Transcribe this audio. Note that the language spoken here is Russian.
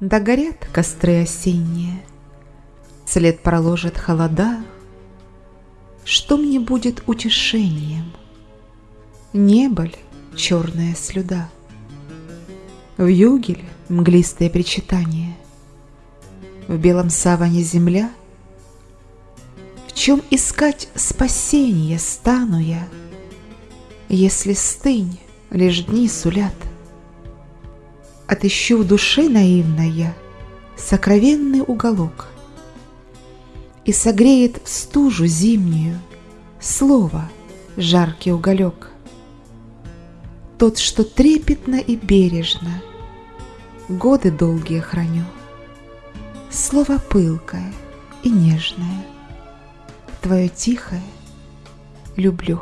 Догорят костры осенние, След проложит холода. Что мне будет утешением? Небо ли черная слюда? В югель мглистое причитание, В белом саване земля? В чем искать спасение стану я, Если стынь лишь дни сулят? Отыщу в душе наивной я Сокровенный уголок И согреет в стужу зимнюю Слово жаркий уголек. Тот, что трепетно и бережно Годы долгие храню, Слово пылкое и нежное, Твое тихое люблю.